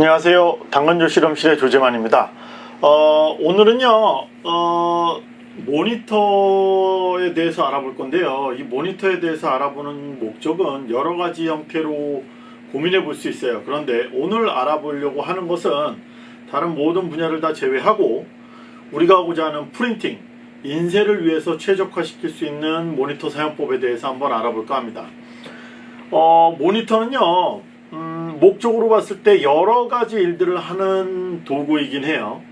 안녕하세요. 당근조 실험실의 조재만입니다. 어, 오늘은요, 어, 모니터에 대해서 알아볼 건데요. 이 모니터에 대해서 알아보는 목적은 여러 가지 형태로 고민해 볼 수 있어요. 그런데 오늘 알아보려고 하는 것은 다른 모든 분야를 다 제외하고 우리가 하고자 하는 프린팅, 인쇄를 위해서 최적화시킬 수 있는 모니터 사용법에 대해서 한번 알아볼까 합니다. 어, 모니터는요, 음, 목적으로 봤을 때 여러 가지 일들을 하는 도구이긴 해요.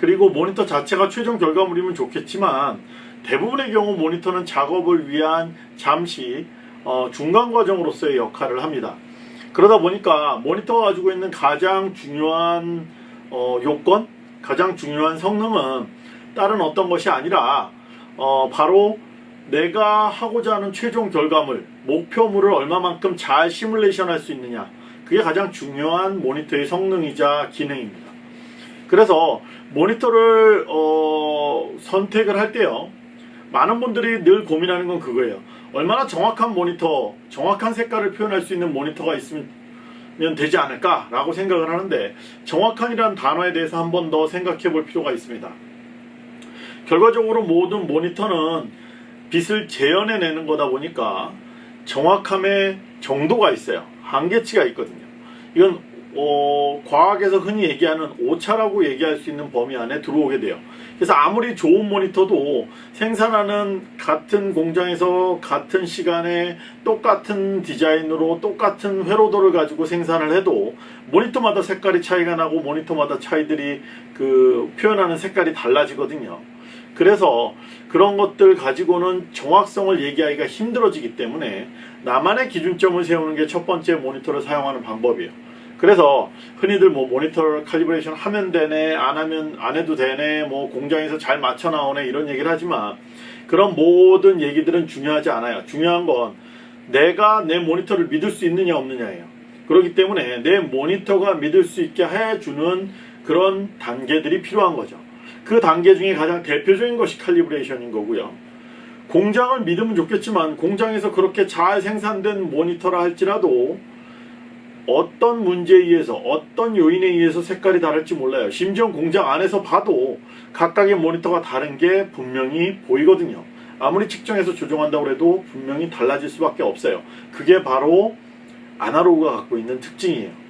그리고 모니터 자체가 최종 결과물이면 좋겠지만 대부분의 경우 모니터는 작업을 위한 잠시 어, 중간 과정으로서의 역할을 합니다. 그러다 보니까 모니터가 가지고 있는 가장 중요한 어, 요건, 가장 중요한 성능은 다른 어떤 것이 아니라 어, 바로 내가 하고자 하는 최종 결과물, 목표물을 얼마만큼 잘 시뮬레이션 할 수 있느냐. 그게 가장 중요한 모니터의 성능이자 기능입니다. 그래서 모니터를 어, 선택을 할 때요. 많은 분들이 늘 고민하는 건 그거예요. 얼마나 정확한 모니터, 정확한 색깔을 표현할 수 있는 모니터가 있으면 되지 않을까 라고 생각을 하는데 정확한이라는 단어에 대해서 한 번 더 생각해 볼 필요가 있습니다. 결과적으로 모든 모니터는 빛을 재현해내는 거다 보니까 정확함의 정도가 있어요. 한계치가 있거든요. 이건 어, 과학에서 흔히 얘기하는 오차라고 얘기할 수 있는 범위 안에 들어오게 돼요. 그래서 아무리 좋은 모니터도 생산하는 같은 공장에서 같은 시간에 똑같은 디자인으로 똑같은 회로도를 가지고 생산을 해도 모니터마다 색깔이 차이가 나고 모니터마다 차이들이 그 표현하는 색깔이 달라지거든요. 그래서 그런 것들 가지고는 정확성을 얘기하기가 힘들어지기 때문에 나만의 기준점을 세우는 게 첫 번째 모니터를 사용하는 방법이에요. 그래서 흔히들 뭐 모니터 칼리브레이션 하면 되네 안 하면 안 해도 되네 뭐 공장에서 잘 맞춰 나오네 이런 얘기를 하지만 그런 모든 얘기들은 중요하지 않아요. 중요한 건 내가 내 모니터를 믿을 수 있느냐 없느냐예요. 그렇기 때문에 내 모니터가 믿을 수 있게 해주는 그런 단계들이 필요한 거죠. 그 단계 중에 가장 대표적인 것이 칼리브레이션인 거고요. 공장을 믿으면 좋겠지만 공장에서 그렇게 잘 생산된 모니터라 할지라도 어떤 문제에 의해서 어떤 요인에 의해서 색깔이 다를지 몰라요. 심지어 공장 안에서 봐도 각각의 모니터가 다른 게 분명히 보이거든요. 아무리 측정해서 조정한다고 해도 분명히 달라질 수밖에 없어요. 그게 바로 아날로그가 갖고 있는 특징이에요.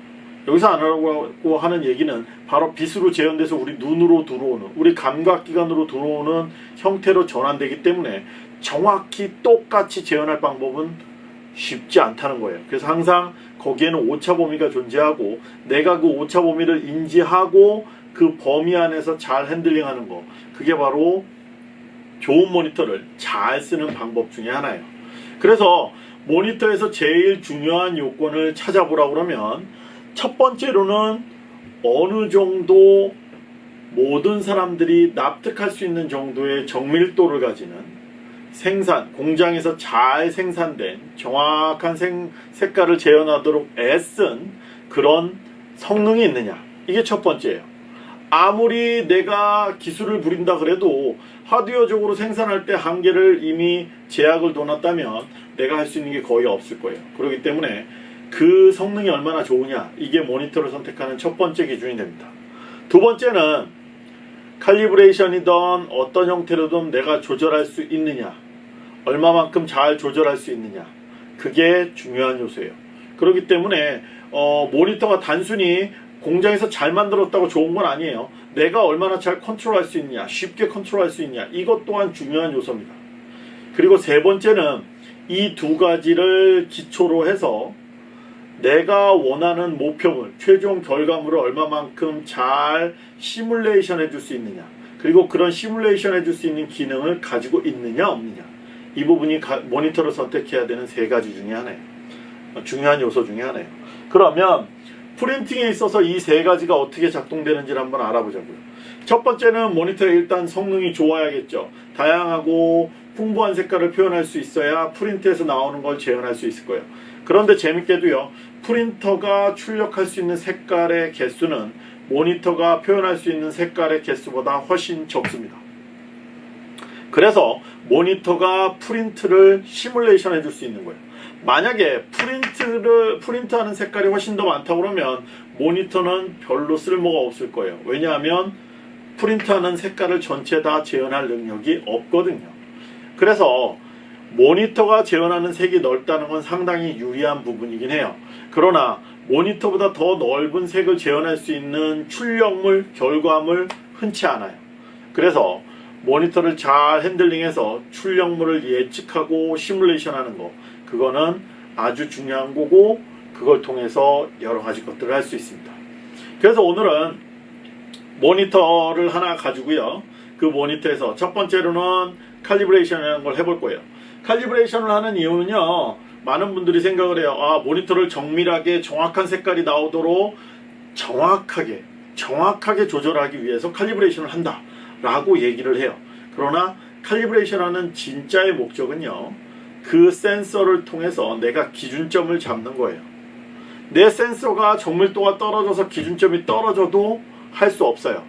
여기서 아날로그라고 하는 얘기는 바로 빛으로 재현돼서 우리 눈으로 들어오는 우리 감각기관으로 들어오는 형태로 전환되기 때문에 정확히 똑같이 재현할 방법은 쉽지 않다는 거예요. 그래서 항상 거기에는 오차 범위가 존재하고 내가 그 오차 범위를 인지하고 그 범위 안에서 잘 핸들링하는 거 그게 바로 좋은 모니터를 잘 쓰는 방법 중에 하나예요. 그래서 모니터에서 제일 중요한 요건을 찾아보라 그러면 첫 번째로는 어느 정도 모든 사람들이 납득할 수 있는 정도의 정밀도를 가지는 생산, 공장에서 잘 생산된 정확한 생, 색깔을 재현하도록 애쓴 그런 성능이 있느냐. 이게 첫 번째예요. 아무리 내가 기술을 부린다 그래도 하드웨어적으로 생산할 때 한계를 이미 제약을 둬놨다면 내가 할 수 있는 게 거의 없을 거예요. 그렇기 때문에 그 성능이 얼마나 좋으냐 이게 모니터를 선택하는 첫 번째 기준이 됩니다. 두 번째는 칼리브레이션이든 어떤 형태로든 내가 조절할 수 있느냐 얼마만큼 잘 조절할 수 있느냐 그게 중요한 요소예요. 그렇기 때문에 어, 모니터가 단순히 공장에서 잘 만들었다고 좋은 건 아니에요. 내가 얼마나 잘 컨트롤할 수 있냐 쉽게 컨트롤할 수 있냐 이것 또한 중요한 요소입니다. 그리고 세 번째는 이 두 가지를 기초로 해서 내가 원하는 목표물, 최종 결과물을 얼마만큼 잘 시뮬레이션 해줄 수 있느냐 그리고 그런 시뮬레이션 해줄 수 있는 기능을 가지고 있느냐 없느냐. 이 부분이 가, 모니터를 선택해야 되는 세 가지 중에 하나예요. 중요한 요소 중에 하나예요. 그러면 프린팅에 있어서 이 세 가지가 어떻게 작동되는지를 한번 알아보자고요. 첫 번째는 모니터의 일단 성능이 좋아야겠죠. 다양하고 풍부한 색깔을 표현할 수 있어야 프린트에서 나오는 걸 재현할 수 있을 거예요 그런데 재밌게도요 프린터가 출력할 수 있는 색깔의 개수는 모니터가 표현할 수 있는 색깔의 개수보다 훨씬 적습니다. 그래서 모니터가 프린트를 시뮬레이션 해줄 수 있는 거예요. 만약에 프린트를 프린트하는 색깔이 훨씬 더 많다 그러면 모니터는 별로 쓸모가 없을 거예요. 왜냐하면 프린트하는 색깔을 전체 다 재현할 능력이 없거든요. 그래서 모니터가 재현하는 색이 넓다는 건 상당히 유리한 부분이긴 해요. 그러나 모니터보다 더 넓은 색을 재현할 수 있는 출력물, 결과물 흔치 않아요. 그래서 모니터를 잘 핸들링해서 출력물을 예측하고 시뮬레이션 하는 거 그거는 아주 중요한 거고 그걸 통해서 여러 가지 것들을 할 수 있습니다. 그래서 오늘은 모니터를 하나 가지고요. 그 모니터에서 첫 번째로는 칼리브레이션이라는 걸 해볼 거예요. 칼리브레이션을 하는 이유는요. 많은 분들이 생각을 해요. 아, 모니터를 정밀하게 정확한 색깔이 나오도록 정확하게 정확하게 조절하기 위해서 칼리브레이션을 한다 라고 얘기를 해요. 그러나 칼리브레이션하는 진짜의 목적은요. 그 센서를 통해서 내가 기준점을 잡는 거예요. 내 센서가 정밀도가 떨어져서 기준점이 떨어져도 할 수 없어요.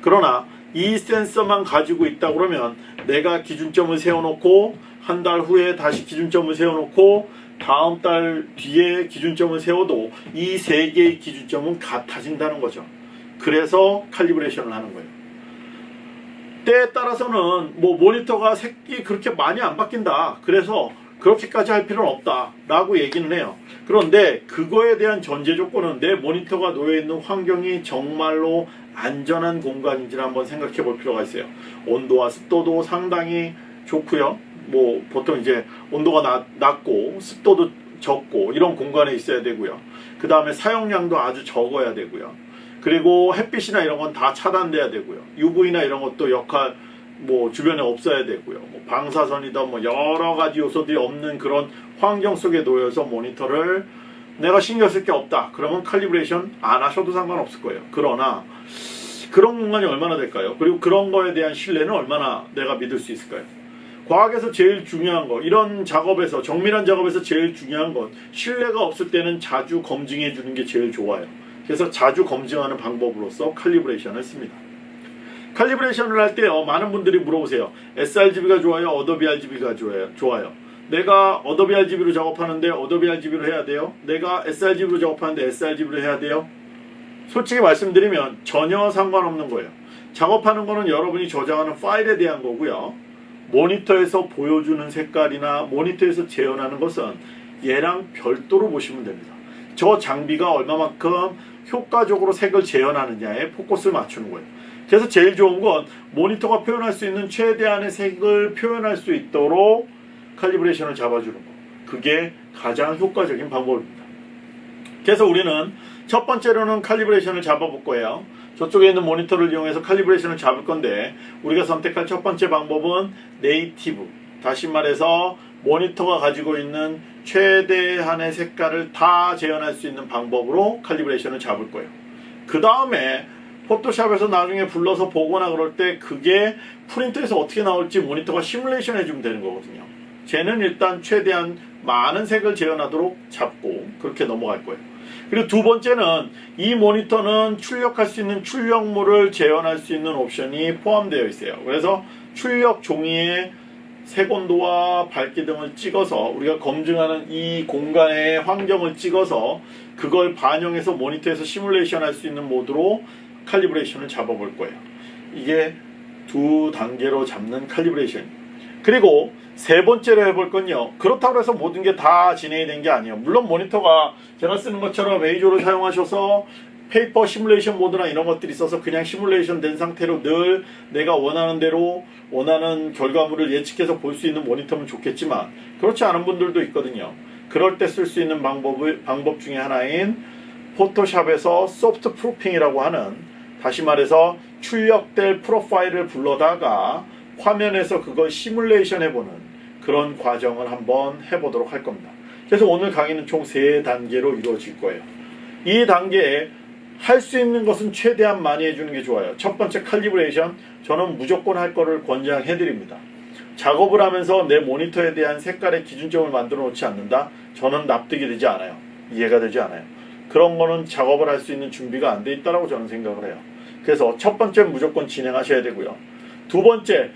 그러나 이 센서만 가지고 있다 그러면 내가 기준점을 세워놓고 한 달 후에 다시 기준점을 세워놓고 다음 달 뒤에 기준점을 세워도 이 세 개의 기준점은 같아진다는 거죠. 그래서 칼리브레이션을 하는 거예요. 때에 따라서는 뭐 모니터가 색이 그렇게 많이 안 바뀐다. 그래서 그렇게까지 할 필요는 없다. 라고 얘기는 해요. 그런데 그거에 대한 전제 조건은 내 모니터가 놓여있는 환경이 정말로 안전한 공간인지를 한번 생각해 볼 필요가 있어요. 온도와 습도도 상당히 좋고요. 뭐 보통 이제 온도가 낮, 낮고 습도도 적고 이런 공간에 있어야 되고요. 그 다음에 사용량도 아주 적어야 되고요. 그리고 햇빛이나 이런 건 다 차단돼야 되고요. UV나 이런 것도 역할 뭐 주변에 없어야 되고요. 뭐 방사선이다 뭐 여러 가지 요소들이 없는 그런 환경 속에 놓여서 모니터를 내가 신경 쓸 게 없다. 그러면 칼리브레이션 안 하셔도 상관없을 거예요. 그러나 그런 공간이 얼마나 될까요? 그리고 그런 거에 대한 신뢰는 얼마나 내가 믿을 수 있을까요? 과학에서 제일 중요한 거, 이런 작업에서, 정밀한 작업에서 제일 중요한 건 신뢰가 없을 때는 자주 검증해 주는 게 제일 좋아요. 그래서 자주 검증하는 방법으로서 칼리브레이션을 씁니다. 칼리브레이션을 할때 어, 많은 분들이 물어보세요. sRGB가 좋아요? Adobe RGB가 좋아요? 좋아요. 내가 Adobe RGB로 작업하는데 Adobe RGB로 해야 돼요? 내가 sRGB로 작업하는데 sRGB로 해야 돼요? 솔직히 말씀드리면 전혀 상관없는 거예요. 작업하는 거는 여러분이 저장하는 파일에 대한 거고요. 모니터에서 보여주는 색깔이나 모니터에서 재현하는 것은 얘랑 별도로 보시면 됩니다. 저 장비가 얼마만큼 효과적으로 색을 재현하느냐에 포커스를 맞추는 거예요. 그래서 제일 좋은 건 모니터가 표현할 수 있는 최대한의 색을 표현할 수 있도록 칼리브레이션을 잡아주는 거. 그게 가장 효과적인 방법입니다. 그래서 우리는 첫 번째로는 칼리브레이션을 잡아볼 거예요. 저쪽에 있는 모니터를 이용해서 칼리브레이션을 잡을 건데 우리가 선택할 첫 번째 방법은 native. 다시 말해서 모니터가 가지고 있는 최대한의 색깔을 다 재현할 수 있는 방법으로 칼리브레이션을 잡을 거예요. 그 다음에 포토샵에서 나중에 불러서 보거나 그럴 때 그게 프린터에서 어떻게 나올지 모니터가 시뮬레이션 해주면 되는 거거든요. 쟤는 일단 최대한 많은 색을 재현하도록 잡고 그렇게 넘어갈 거예요. 그리고 두 번째는 이 모니터는 출력할 수 있는 출력물을 재현할 수 있는 옵션이 포함되어 있어요. 그래서 출력 종이에 색온도와 밝기 등을 찍어서 우리가 검증하는 이 공간의 환경을 찍어서 그걸 반영해서 모니터에서 시뮬레이션 할 수 있는 모드로 칼리브레이션을 잡아볼 거예요. 이게 두 단계로 잡는 calibration. 그리고 세 번째로 해볼 건요. 그렇다고 해서 모든 게 다 진행이 된 게 아니에요. 물론 모니터가 제가 쓰는 것처럼 EIZO를 사용하셔서 paper 시뮬레이션 모드나 이런 것들이 있어서 그냥 시뮬레이션 된 상태로 늘 내가 원하는 대로 원하는 결과물을 예측해서 볼 수 있는 모니터면 좋겠지만 그렇지 않은 분들도 있거든요. 그럴 때 쓸 수 있는 방법을, 방법 중에 하나인 포토샵에서 소프트 프루핑이라고 하는 다시 말해서 출력될 프로파일을 불러다가 화면에서 그걸 시뮬레이션 해보는 그런 과정을 한번 해보도록 할 겁니다. 그래서 오늘 강의는 총세 단계로 이루어질 거예요. 이 단계에 할 수 있는 것은 최대한 많이 해주는 게 좋아요. 첫 번째 칼리브레이션 저는 무조건 할 거를 권장해 드립니다. 작업을 하면서 내 모니터에 대한 색깔의 기준점을 만들어 놓지 않는다? 저는 납득이 되지 않아요. 이해가 되지 않아요. 그런 거는 작업을 할 수 있는 준비가 안 돼 있다고 저는 생각을 해요. 그래서 첫 번째 무조건 진행하셔야 되고요. 두 번째,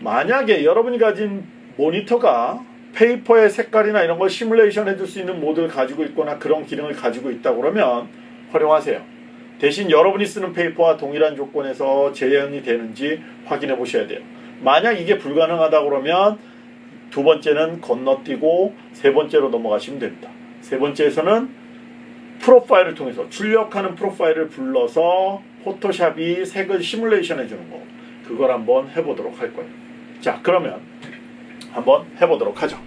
만약에 여러분이 가진 모니터가 페이퍼의 색깔이나 이런 걸 시뮬레이션 해줄 수 있는 모드를 가지고 있거나 그런 기능을 가지고 있다 그러면 활용하세요. 대신 여러분이 쓰는 페이퍼와 동일한 조건에서 재현이 되는지 확인해 보셔야 돼요. 만약 이게 불가능하다 그러면 두 번째는 건너뛰고 세 번째로 넘어가시면 됩니다. 세 번째에서는 프로파일을 통해서 출력하는 프로파일을 불러서 포토샵이 색을 시뮬레이션 해주는 거 그걸 한번 해보도록 할 거예요. 자 그러면 한번 해보도록 하죠.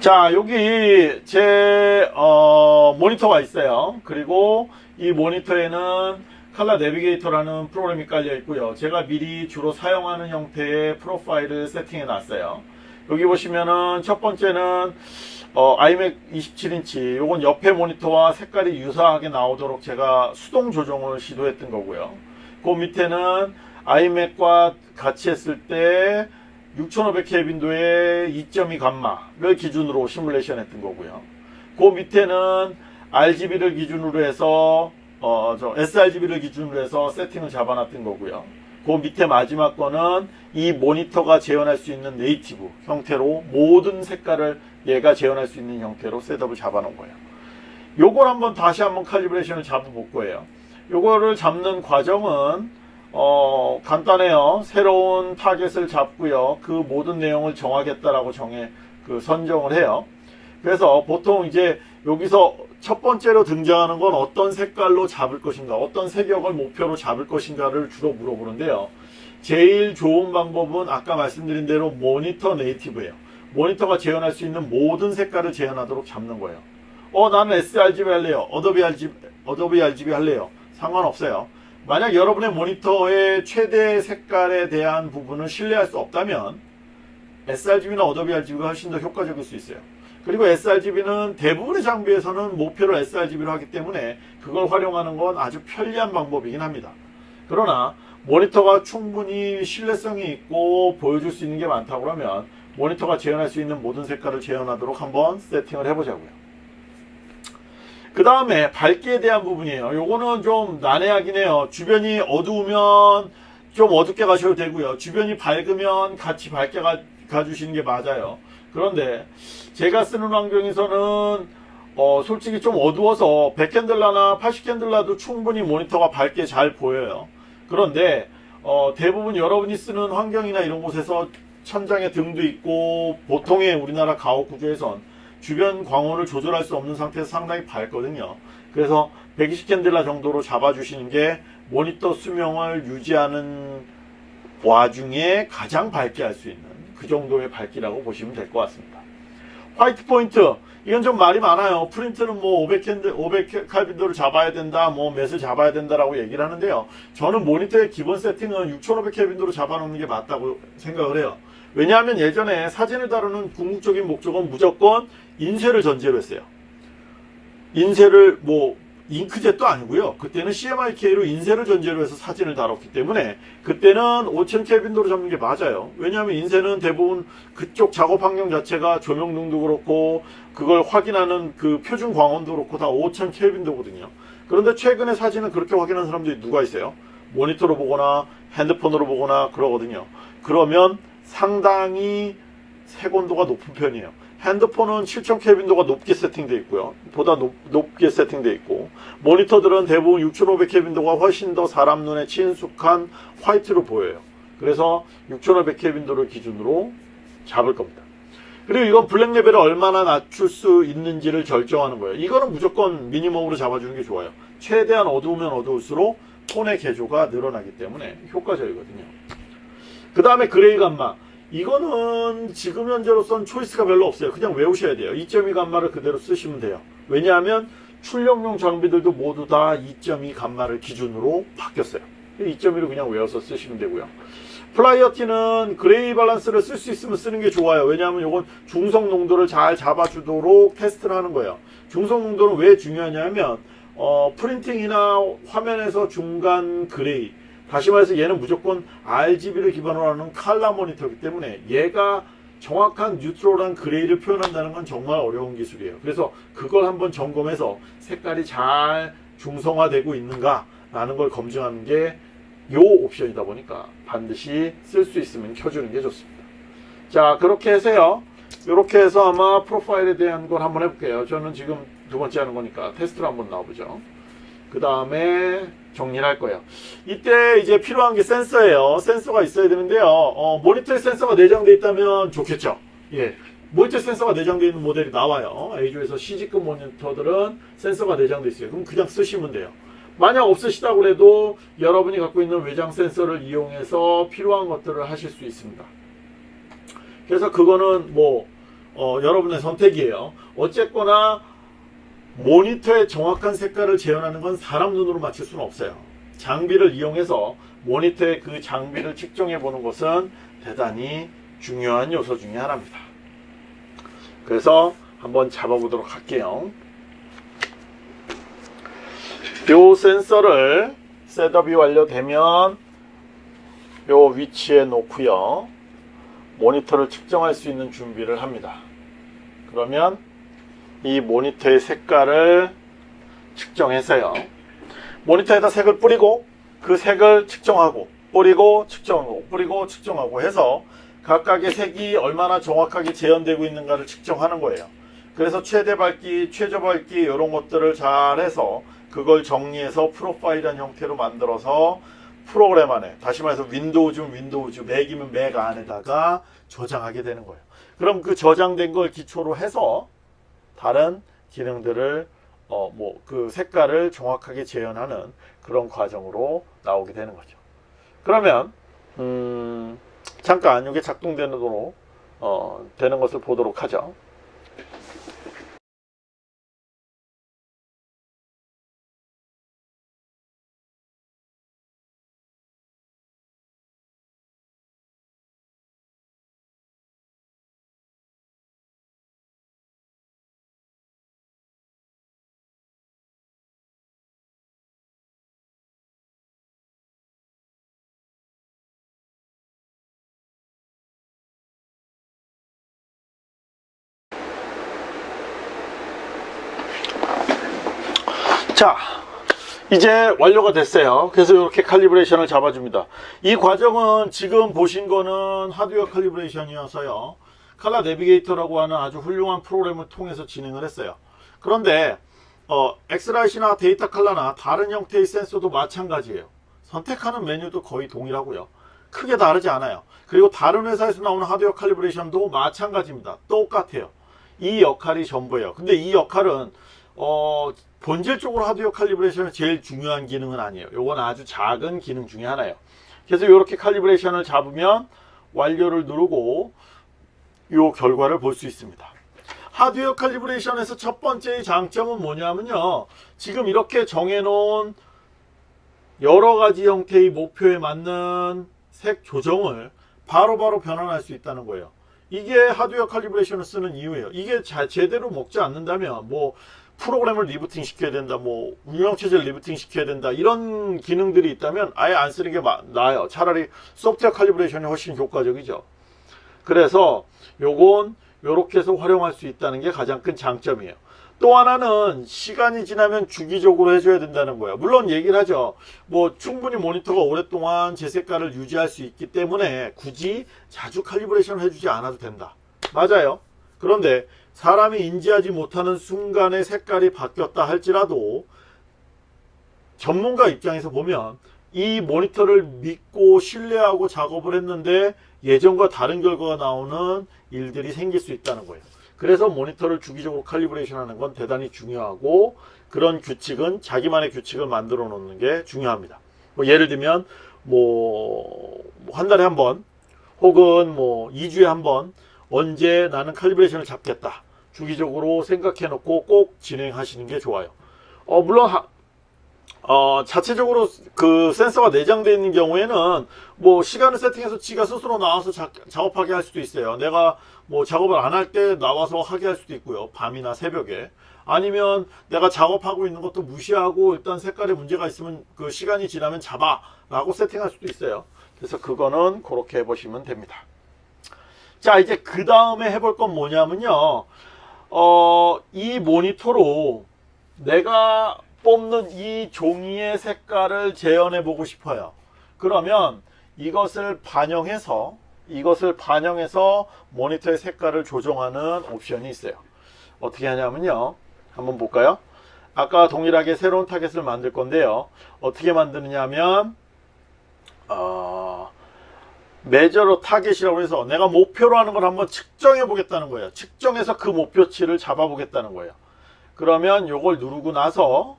자 여기 제 어, 모니터가 있어요. 그리고 이 모니터에는 칼라 내비게이터라는 프로그램이 깔려 있고요. 제가 미리 주로 사용하는 형태의 프로파일을 세팅해 놨어요. 여기 보시면은 첫 번째는 어, iMac 27인치 요건 옆에 모니터와 색깔이 유사하게 나오도록 제가 수동 조정을 시도했던 거고요. 그 밑에는 iMac과 같이 했을 때 6500K 빈도의 2.2 감마를 기준으로 시뮬레이션 했던 거고요. 그 밑에는 RGB를 기준으로 해서 어, 저 sRGB를 기준으로 해서 세팅을 잡아놨던 거고요. 그 밑에 마지막 거는 이 모니터가 재현할 수 있는 native 형태로 모든 색깔을 얘가 재현할 수 있는 형태로 setup을 잡아놓은 거예요. 요걸 한번 다시 한번 칼리브레이션을 잡아볼 거예요. 요거를 잡는 과정은 어, 간단해요. 새로운 타겟을 잡고요. 그 모든 내용을 정하겠다라고 정해 그 선정을 해요. 그래서 보통 이제 여기서 첫 번째로 등장하는 건 어떤 색깔로 잡을 것인가, 어떤 색역을 목표로 잡을 것인가를 주로 물어보는데요. 제일 좋은 방법은 아까 말씀드린 대로 모니터 native예요. 모니터가 재현할 수 있는 모든 색깔을 재현하도록 잡는 거예요. 어, 나는 sRGB 할래요. Adobe RGB, RGB 할래요. 상관없어요. 만약 여러분의 모니터의 최대 색깔에 대한 부분을 신뢰할 수 없다면 sRGB나 Adobe RGB가 훨씬 더 효과적일 수 있어요. 그리고 sRGB는 대부분의 장비에서는 목표를 sRGB로 하기 때문에 그걸 활용하는 건 아주 편리한 방법이긴 합니다. 그러나 모니터가 충분히 신뢰성이 있고 보여줄 수 있는 게 많다고 그러면 모니터가 재현할 수 있는 모든 색깔을 재현하도록 한번 세팅을 해보자고요. 그 다음에 밝기에 대한 부분이에요. 요거는 좀 난해하긴 해요. 주변이 어두우면 좀 어둡게 가셔도 되고요. 주변이 밝으면 같이 밝게 가, 가주시는 게 맞아요. 그런데 제가 쓰는 환경에서는 어, 솔직히 좀 어두워서 100캔들라나 80캔들라도 충분히 모니터가 밝게 잘 보여요. 그런데 어, 대부분 여러분이 쓰는 환경이나 이런 곳에서 천장에 등도 있고 보통의 우리나라 가옥 구조에선 주변 광원을 조절할 수 없는 상태에서 상당히 밝거든요. 그래서 120칸델라 정도로 잡아주시는 게 모니터 수명을 유지하는 와중에 가장 밝게 할 수 있는 그 정도의 밝기라고 보시면 될 것 같습니다. white point 이건 좀 말이 많아요. 프린트는 뭐 500캔들 500칼빈도를 잡아야 된다, 뭐 몇을 잡아야 된다라고 얘기를 하는데요. 저는 모니터의 기본 세팅은 6500켈빈도로 잡아놓는 게 맞다고 생각을 해요. 왜냐하면 예전에 사진을 다루는 궁극적인 목적은 무조건 인쇄를 전제로 했어요. 인쇄를 뭐 잉크젯도 아니고요. 그때는 CMYK로 인쇄를 전제로 해서 사진을 다뤘기 때문에 그때는 5000 켈빈도로 잡는 게 맞아요. 왜냐하면 인쇄는 대부분 그쪽 작업 환경 자체가 조명등도 그렇고 그걸 확인하는 그 표준 광원도 그렇고 다5000 켈빈도거든요. 그런데 최근에 사진은 그렇게 확인하는 사람들이 누가 있어요? 모니터로 보거나 핸드폰으로 보거나 그러거든요. 그러면 상당히 색온도가 높은 편이에요. 핸드폰은 7000 켈빈도가 높게 세팅되어 있고요. 보다 높, 높게 세팅되어 있고 모니터들은 대부분 6500 켈빈도가 훨씬 더 사람 눈에 친숙한 화이트로 보여요. 그래서 6500 켈빈도를 기준으로 잡을 겁니다. 그리고 이건 블랙 레벨을 얼마나 낮출 수 있는지를 결정하는 거예요. 이거는 무조건 미니멈으로 잡아주는 게 좋아요. 최대한 어두우면 어두울수록 톤의 계조가 늘어나기 때문에 효과적이거든요. 그 다음에 gray gamma. 이거는 지금 현재로선 choice가 별로 없어요. 그냥 외우셔야 돼요. 2.2 감마를 그대로 쓰시면 돼요. 왜냐하면 출력용 장비들도 모두 다 2.2 감마를 기준으로 바뀌었어요. 2.2로 그냥 외워서 쓰시면 되고요. priority는 gray balance를 쓸 수 있으면 쓰는 게 좋아요. 왜냐하면 이건 중성 농도를 잘 잡아주도록 테스트를 하는 거예요. 중성 농도는 왜 중요하냐면 어, printing이나 화면에서 중간 gray 다시 말해서 얘는 무조건 RGB를 기반으로 하는 칼라 모니터이기 때문에 얘가 정확한 neutral한 gray를 표현한다는 건 정말 어려운 기술이에요. 그래서 그걸 한번 점검해서 색깔이 잘 중성화되고 있는가 라는 걸 검증하는 게 요 옵션이다 보니까 반드시 쓸 수 있으면 켜주는 게 좋습니다. 자 그렇게 해서요 이렇게 해서 아마 프로파일에 대한 걸 한번 해볼게요 저는 지금 두 번째 하는 거니까 테스트로 한번 나와보죠 그 다음에 정리를 할 거예요. 이때 이제 필요한 게 센서예요. 센서가 있어야 되는데요. 어, 모니터에 센서가 내장되어 있다면 좋겠죠. 예. 모니터 센서가 내장되어 있는 모델이 나와요. A조에서 C직급 모니터들은 센서가 내장되어 있어요. 그럼 그냥 쓰시면 돼요. 만약 없으시다고 해도 여러분이 갖고 있는 외장 센서를 이용해서 필요한 것들을 하실 수 있습니다. 그래서 그거는 뭐 어, 여러분의 선택이에요. 어쨌거나 모니터의 정확한 색깔을 재현하는 건 사람 눈으로 맞출 수는 없어요. 장비를 이용해서 모니터의 그 장비를 측정해 보는 것은 대단히 중요한 요소 중에 하나입니다. 그래서 한번 잡아보도록 할게요. 요 센서를 setup이 완료되면 요 위치에 놓고요. 모니터를 측정할 수 있는 준비를 합니다. 그러면 이 모니터의 색깔을 측정해서요. 모니터에다 색을 뿌리고 그 색을 측정하고 뿌리고 측정하고 뿌리고 측정하고 해서 각각의 색이 얼마나 정확하게 재현되고 있는가를 측정하는 거예요. 그래서 최대 밝기 최저 밝기 이런 것들을 잘 해서 그걸 정리해서 profile한 형태로 만들어서 프로그램 안에 다시 말해서 Windows면 Windows Mac이면 Mac 안에다가 저장하게 되는 거예요. 그럼 그 저장된 걸 기초로 해서 다른 기능들을 어 뭐 그 색깔을 정확하게 재현하는 그런 과정으로 나오게 되는 거죠. 그러면 음 잠깐 이게 작동되는 도로 어 되는 것을 보도록 하죠 자 이제 완료가 됐어요. 그래서 이렇게 칼리브레이션을 잡아줍니다. 이 과정은 지금 보신 거는 하드웨어 칼리브레이션이어서요. 칼라 내비게이터라고 하는 아주 훌륭한 프로그램을 통해서 진행을 했어요. 그런데 어, 엑스라이트나 데이터 칼라나 다른 형태의 센서도 마찬가지예요. 선택하는 메뉴도 거의 동일하고요. 크게 다르지 않아요. 그리고 다른 회사에서 나오는 하드웨어 칼리브레이션도 마찬가지입니다. 똑같아요. 이 역할이 전부예요. 근데 이 역할은 어, 본질적으로 하드웨어 칼리브레이션의 제일 중요한 기능은 아니에요. 요건 아주 작은 기능 중에 하나예요. 그래서 이렇게 칼리브레이션을 잡으면 완료를 누르고 요 결과를 볼 수 있습니다. 하드웨어 칼리브레이션에서 첫 번째 장점은 뭐냐면요. 지금 이렇게 정해놓은 여러 가지 형태의 목표에 맞는 색 조정을 바로바로 바로 변환할 수 있다는 거예요. 이게 하드웨어 칼리브레이션을 쓰는 이유예요. 이게 자, 제대로 먹지 않는다면 뭐 프로그램을 rebooting 시켜야 된다 뭐 운영체제를 rebooting 시켜야 된다 이런 기능들이 있다면 아예 안 쓰는 게 나아요. 차라리 소프트웨어 칼리브레이션이 훨씬 효과적이죠. 그래서 요건 요렇게 해서 활용할 수 있다는 게 가장 큰 장점이에요. 또 하나는 시간이 지나면 주기적으로 해줘야 된다는 거예요. 물론 얘기를 하죠. 뭐 충분히 모니터가 오랫동안 제 색깔을 유지할 수 있기 때문에 굳이 자주 칼리브레이션 해주지 않아도 된다. 맞아요. 그런데 사람이 인지하지 못하는 순간에 색깔이 바뀌었다 할지라도 전문가 입장에서 보면 이 모니터를 믿고 신뢰하고 작업을 했는데 예전과 다른 결과가 나오는 일들이 생길 수 있다는 거예요. 그래서 모니터를 주기적으로 칼리브레이션 하는 건 대단히 중요하고 그런 규칙은 자기만의 규칙을 만들어 놓는 게 중요합니다. 뭐 예를 들면 뭐 한 달에 한 번 혹은 뭐 2주에 한 번 언제 나는 칼리브레이션을 잡겠다. 주기적으로 생각해 놓고 꼭 진행하시는 게 좋아요. 어, 물론 하, 어, 자체적으로 그 센서가 내장되어 있는 경우에는 뭐 시간을 세팅해서 지가 스스로 나와서 자, 작업하게 할 수도 있어요. 내가 뭐 작업을 안 할 때 나와서 하게 할 수도 있고요. 밤이나 새벽에. 아니면 내가 작업하고 있는 것도 무시하고 일단 색깔에 문제가 있으면 그 시간이 지나면 잡아 라고 세팅할 수도 있어요. 그래서 그거는 그렇게 해보시면 됩니다. 자 이제 그 다음에 해볼 건 뭐냐면요. 어, 이 모니터로 내가 뽑는 이 종이의 색깔을 재현해 보고 싶어요. 그러면 이것을 반영해서 이것을 반영해서 모니터의 색깔을 조정하는 옵션이 있어요. 어떻게 하냐면요. 한번 볼까요? 아까 동일하게 새로운 타겟을 만들 건데요. 어떻게 만드느냐 하면 어, measure a target이라고 해서 내가 목표로 하는 걸 한번 측정해 보겠다는 거예요. 측정해서 그 목표치를 잡아 보겠다는 거예요. 그러면 요걸 누르고 나서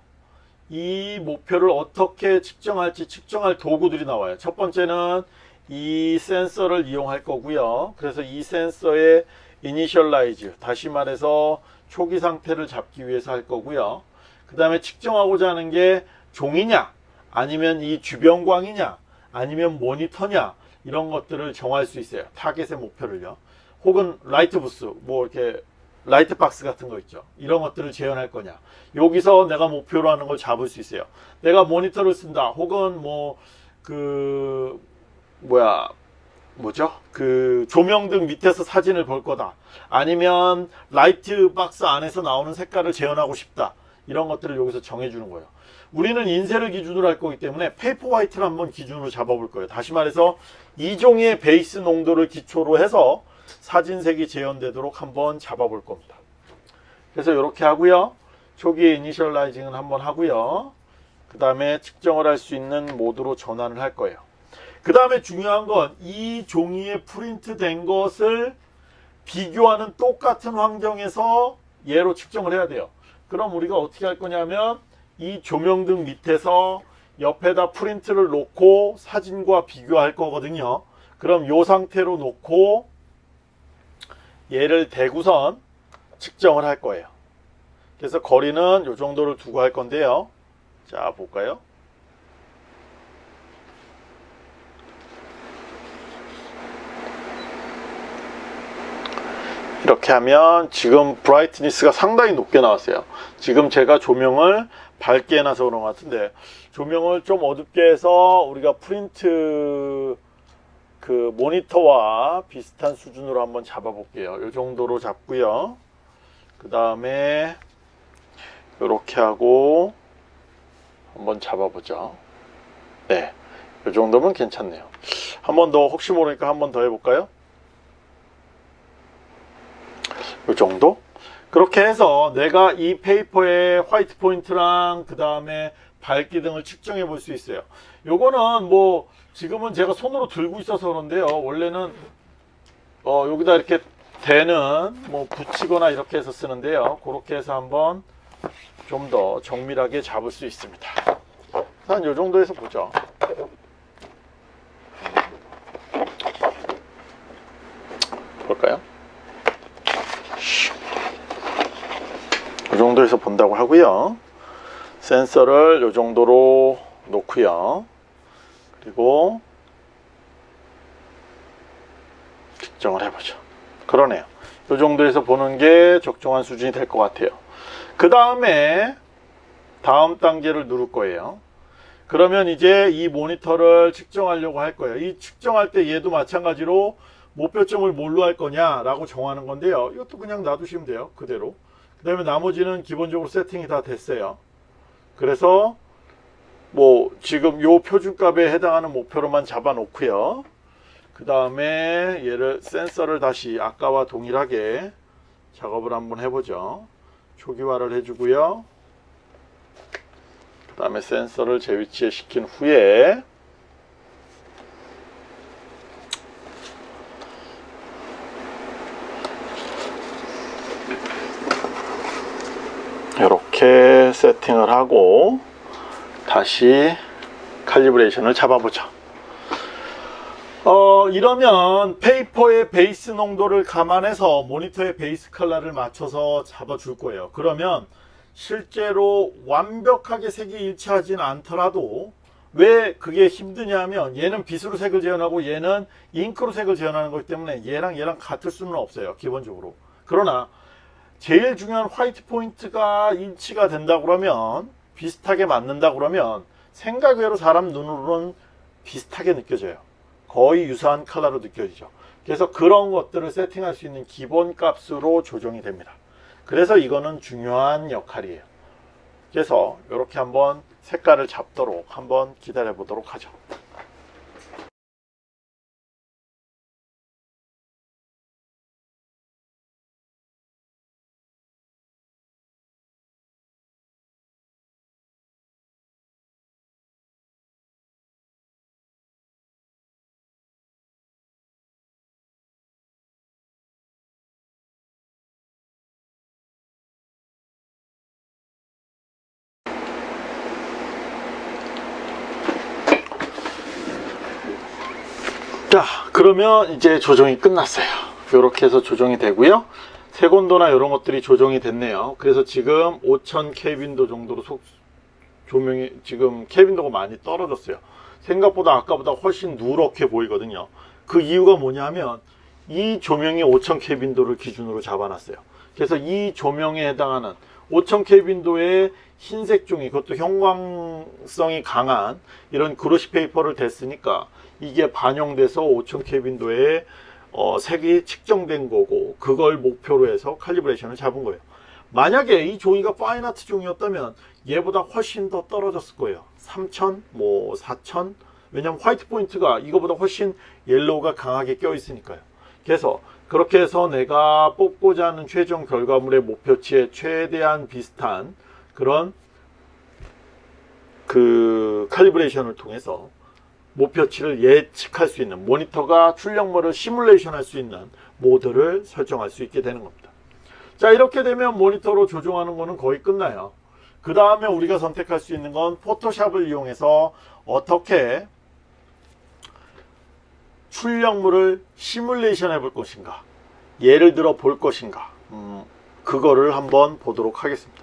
이 목표를 어떻게 측정할지 측정할 도구들이 나와요. 첫 번째는 이 센서를 이용할 거고요. 그래서 이 센서의 initialize 다시 말해서 초기 상태를 잡기 위해서 할 거고요. 그 다음에 측정하고자 하는 게 종이냐 아니면 이 주변광이냐 아니면 모니터냐 이런 것들을 정할 수 있어요. 타겟의 목표를요. 혹은 light booth 뭐 이렇게 light box 같은 거 있죠. 이런 것들을 재현할 거냐. 여기서 내가 목표로 하는 걸 잡을 수 있어요. 내가 모니터를 쓴다. 혹은 뭐 그 뭐야 뭐죠? 그 조명등 밑에서 사진을 볼 거다. 아니면 light box 안에서 나오는 색깔을 재현하고 싶다. 이런 것들을 여기서 정해주는 거예요. 우리는 인쇄를 기준으로 할 거기 때문에 paper white를 한번 기준으로 잡아볼 거예요. 다시 말해서 이 종이의 베이스 농도를 기초로 해서 사진색이 재현되도록 한번 잡아볼 겁니다. 그래서 이렇게 하고요. 초기에 initializing을 한번 하고요. 그 다음에 측정을 할 수 있는 모드로 전환을 할 거예요. 그 다음에 중요한 건 이 종이에 프린트 된 것을 비교하는 똑같은 환경에서 얘로 측정을 해야 돼요. 그럼 우리가 어떻게 할 거냐면 이 조명등 밑에서 옆에다 프린트를 놓고 사진과 비교할 거거든요. 그럼 이 상태로 놓고 얘를 대구선 측정을 할 거예요. 그래서 거리는 이 정도를 두고 할 건데요. 자 볼까요? 이렇게 하면 지금 브라이트니스가 상당히 높게 나왔어요. 지금 제가 조명을 밝게 해놔서 그런 것 같은데 조명을 좀 어둡게 해서 우리가 프린트 그 모니터와 비슷한 수준으로 한번 잡아 볼게요. 이 정도로 잡고요. 그 다음에 이렇게 하고 한번 잡아보죠. 네, 이 정도면 괜찮네요. 한 번 더 혹시 모르니까 한 번 더 해볼까요? 이 정도? 그렇게 해서 내가 이 paper의 white point랑 그 다음에 밝기 등을 측정해 볼 수 있어요. 요거는 뭐 지금은 제가 손으로 들고 있어서 그런데요. 원래는 어 여기다 이렇게 대는 뭐 붙이거나 이렇게 해서 쓰는데요. 그렇게 해서 한번 좀 더 정밀하게 잡을 수 있습니다. 한 요 정도에서 보죠. 볼까요? 이 정도에서 본다고 하고요. 센서를 이 정도로 놓고요. 그리고 측정을 해보죠. 그러네요. 이 정도에서 보는 게 적정한 수준이 될 것 같아요. 그 다음에 다음 단계를 누를 거예요. 그러면 이제 이 모니터를 측정하려고 할 거예요. 이 측정할 때 얘도 마찬가지로 목표점을 뭘로 할 거냐 라고 정하는 건데요. 이것도 그냥 놔두시면 돼요. 그대로. 그 다음에 나머지는 기본적으로 세팅이 다 됐어요. 그래서 뭐 지금 요 표준값에 해당하는 목표로만 잡아 놓고요. 그 다음에 얘를 센서를 다시 아까와 동일하게 작업을 한번 해보죠. 초기화를 해주고요. 그 다음에 센서를 제 위치에 시킨 후에 이렇게 세팅을 하고 다시 칼리브레이션을 잡아보죠. 어, 이러면 페이퍼의 베이스 농도를 감안해서 모니터의 베이스 컬러를 맞춰서 잡아 줄 거예요. 그러면 실제로 완벽하게 색이 일치하진 않더라도 왜 그게 힘드냐면 얘는 빛으로 색을 재현하고 얘는 잉크로 색을 재현하는 거기 때문에 얘랑 얘랑 같을 수는 없어요. 기본적으로. 그러나 제일 중요한 화이트 포인트가 일치가 된다 그러면 비슷하게 맞는다 그러면 생각 외로 사람 눈으로는 비슷하게 느껴져요. 거의 유사한 컬러로 느껴지죠. 그래서 그런 것들을 세팅할 수 있는 기본 값으로 조정이 됩니다. 그래서 이거는 중요한 역할이에요. 그래서 이렇게 한번 색깔을 잡도록 한번 기다려 보도록 하죠. 그러면 이제 조정이 끝났어요. 이렇게 해서 조정이 되고요. 세곤도나 이런 것들이 조정이 됐네요. 그래서 지금 5000 켈빈도 정도로 속 조명이 지금 켈빈도가 많이 떨어졌어요. 생각보다 아까보다 훨씬 누렇게 보이거든요. 그 이유가 뭐냐면 이 조명이 5000 켈빈도를 기준으로 잡아놨어요. 그래서 이 조명에 해당하는 5000 켈빈도의 흰색 종이 그것도 형광성이 강한 이런 glossy paper를 댔으니까 이게 반영돼서 5000 켈빈도의 어, 색이 측정된 거고 그걸 목표로 해서 칼리브레이션을 잡은 거예요. 만약에 이 종이가 fine art 종이었다면 얘보다 훨씬 더 떨어졌을 거예요. 3000, 뭐 4000 왜냐면 white point가 이거보다 훨씬 yellow가 강하게 껴 있으니까요. 그래서 그렇게 해서 내가 뽑고자 하는 최종 결과물의 목표치에 최대한 비슷한 그런 그 칼리브레이션을 통해서 목표치를 예측할 수 있는 모니터가 출력물을 시뮬레이션 할 수 있는 모드를 설정할 수 있게 되는 겁니다. 자 이렇게 되면 모니터로 조종하는 거는 거의 끝나요. 그 다음에 우리가 선택할 수 있는 건 포토샵을 이용해서 어떻게 출력물을 시뮬레이션 해볼 것인가 예를 들어 볼 것인가 음, 그거를 한번 보도록 하겠습니다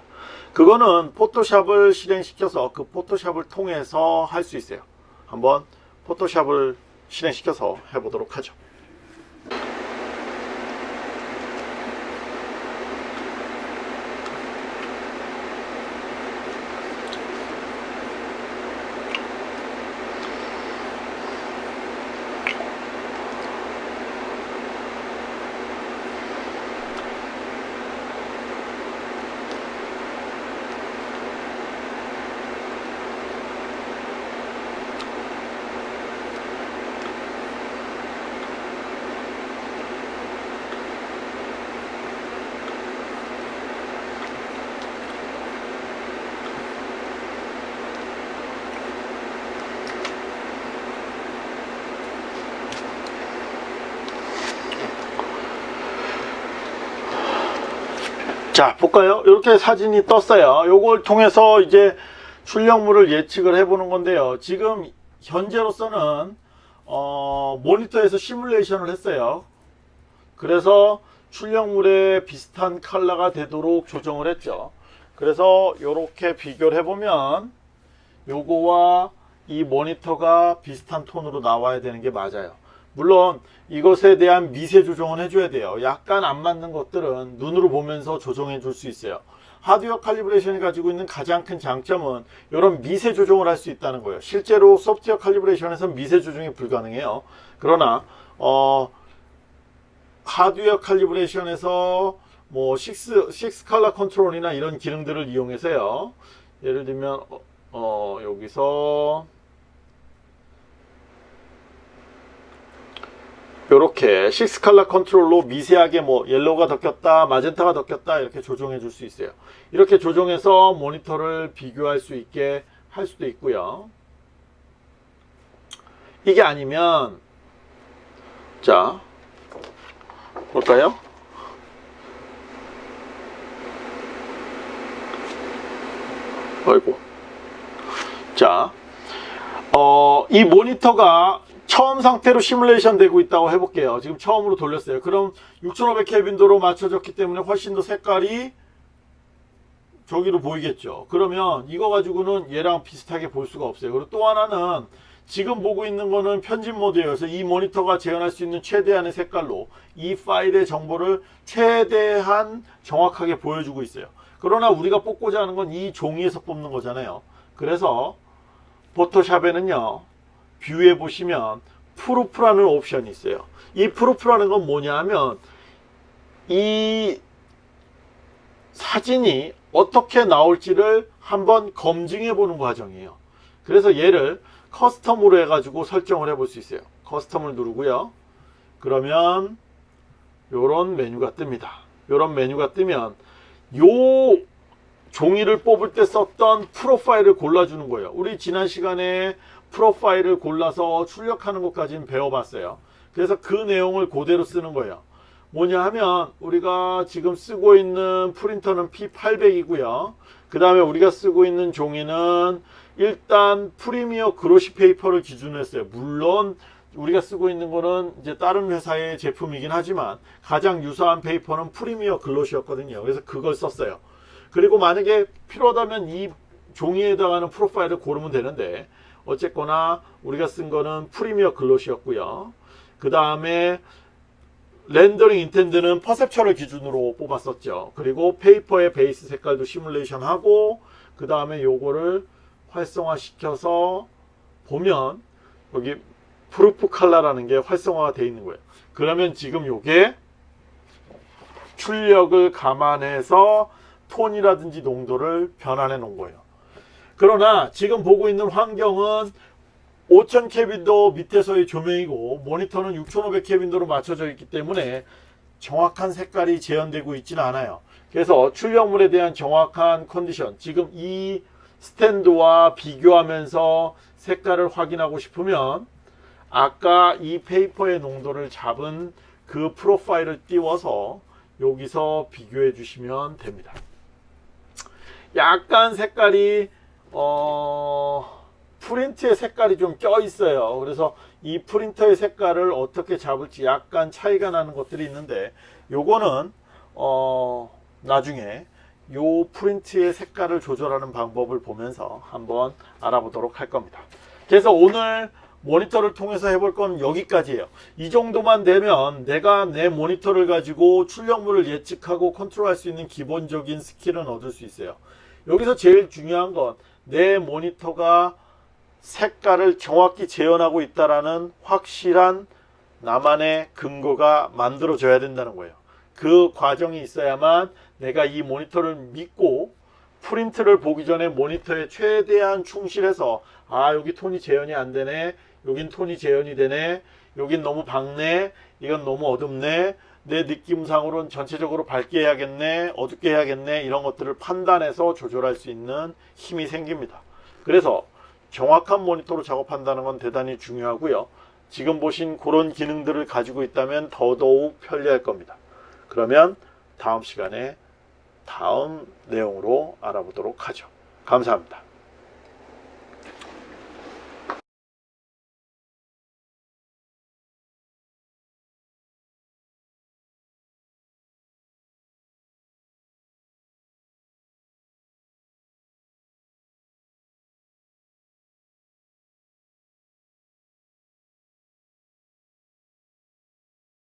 그거는 포토샵을 실행시켜서 그 포토샵을 통해서 할 수 있어요 한번 포토샵을 실행시켜서 해보도록 하죠 자 볼까요? 이렇게 사진이 떴어요. 요걸 통해서 이제 출력물을 예측을 해 보는 건데요. 지금 현재로서는 어, 모니터에서 시뮬레이션을 했어요. 그래서 출력물에 비슷한 컬러가 되도록 조정을 했죠. 그래서 이렇게 비교를 해보면 요거와 이 모니터가 비슷한 톤으로 나와야 되는 게 맞아요 물론 이것에 대한 미세 조정은 해줘야 돼요. 약간 안 맞는 것들은 눈으로 보면서 조정해 줄 수 있어요. 하드웨어 칼리브레이션이 가지고 있는 가장 큰 장점은 이런 미세 조정을 할 수 있다는 거예요. 실제로 소프트웨어 칼리브레이션에서 미세 조정이 불가능해요. 그러나 어, 하드웨어 칼리브레이션에서 뭐 6, 6 컬러 컨트롤이나 이런 기능들을 이용해서요. 예를 들면 어, 어 여기서 이렇게 6컬러 컨트롤로 미세하게 뭐 yellow가 덮였다 마젠타가 덮였다 이렇게 조정해 줄 수 있어요. 이렇게 조정해서 모니터를 비교할 수 있게 할 수도 있고요. 이게 아니면 자 볼까요? 아이고. 자 어, 이 모니터가 처음 상태로 시뮬레이션 되고 있다고 해볼게요. 지금 처음으로 돌렸어요. 그럼 6500 켈빈도로 맞춰졌기 때문에 훨씬 더 색깔이 저기로 보이겠죠. 그러면 이거 가지고는 얘랑 비슷하게 볼 수가 없어요. 그리고 또 하나는 지금 보고 있는 거는 편집 그래서 이 모니터가 재현할 수 있는 최대한의 색깔로 이 파일의 정보를 최대한 정확하게 보여주고 있어요. 그러나 우리가 뽑고자 하는 건 이 종이에서 뽑는 거잖아요. 그래서 포토샵에는요 View에 보시면 Proof라는 옵션이 있어요. 이 Proof라는 건 뭐냐 하면 이 사진이 어떻게 나올지를 한번 검증해 보는 과정이에요. 그래서 얘를 Custom으로 해가지고 설정을 해 볼 수 있어요. Custom을 누르고요. 그러면 요런 메뉴가 뜹니다. 요런 메뉴가 뜨면 요 종이를 뽑을 때 썼던 프로파일을 골라주는 거예요. 우리 지난 시간에 프로파일을 골라서 출력하는 것까지는 배워봤어요. 그래서 그 내용을 그대로 쓰는 거예요. 뭐냐 하면 우리가 지금 쓰고 있는 프린터는 P800이고요. 그 다음에 우리가 쓰고 있는 종이는 일단 Premier Glossy Paper를 기준으로 했어요. 물론 우리가 쓰고 있는 거는 이제 다른 회사의 제품이긴 하지만 가장 유사한 paper는 Premier Glossy였거든요. 그래서 그걸 썼어요. 그리고 만약에 필요하다면 이 종이에 해당하는 프로파일을 고르면 되는데 어쨌거나 우리가 쓴 거는 Premier Glossy였고요. 그 다음에 Rendering Intent는 Perceptual을 기준으로 뽑았었죠. 그리고 페이퍼의 베이스 색깔도 시뮬레이션 하고 그 다음에 요거를 활성화 시켜서 보면 여기 프루프 칼라라는 게 활성화가 되어 있는 거예요. 그러면 지금 요게 출력을 감안해서 톤이라든지 농도를 변환해 놓은 거예요. 그러나 지금 보고 있는 환경은 5000 켈빈도 밑에서의 조명이고 모니터는 6500 켈빈도로 맞춰져 있기 때문에 정확한 색깔이 재현되고 있지는 않아요. 그래서 출력물에 대한 정확한 컨디션 지금 이 스탠드와 비교하면서 색깔을 확인하고 싶으면 아까 이 페이퍼의 농도를 잡은 그 프로파일을 띄워서 여기서 비교해 주시면 됩니다. 약간 색깔이 어 프린트의 색깔이 좀 껴 있어요. 그래서 이 프린터의 색깔을 어떻게 잡을지 약간 차이가 나는 것들이 있는데 요거는 어 나중에 요 프린트의 색깔을 조절하는 방법을 보면서 한번 알아보도록 할 겁니다. 그래서 오늘 모니터를 통해서 해볼 건 여기까지예요. 이 정도만 되면 내가 내 모니터를 가지고 출력물을 예측하고 컨트롤할 수 있는 기본적인 스킬은 얻을 수 있어요. 여기서 제일 중요한 건 내 모니터가 색깔을 정확히 재현하고 있다라는 확실한 나만의 근거가 만들어져야 된다는 거예요. 그 과정이 있어야만 내가 이 모니터를 믿고 프린트를 보기 전에 모니터에 최대한 충실해서 아 여기 톤이 재현이 안 되네 여긴 톤이 재현이 되네 여긴 너무 밝네 이건 너무 어둡네 내 느낌상으로는 전체적으로 밝게 해야겠네 어둡게 해야겠네 이런 것들을 판단해서 조절할 수 있는 힘이 생깁니다. 그래서 정확한 모니터로 작업한다는 건 대단히 중요하고요. 지금 보신 그런 기능들을 가지고 있다면 더더욱 편리할 겁니다. 그러면 다음 시간에 다음 내용으로 알아보도록 하죠. 감사합니다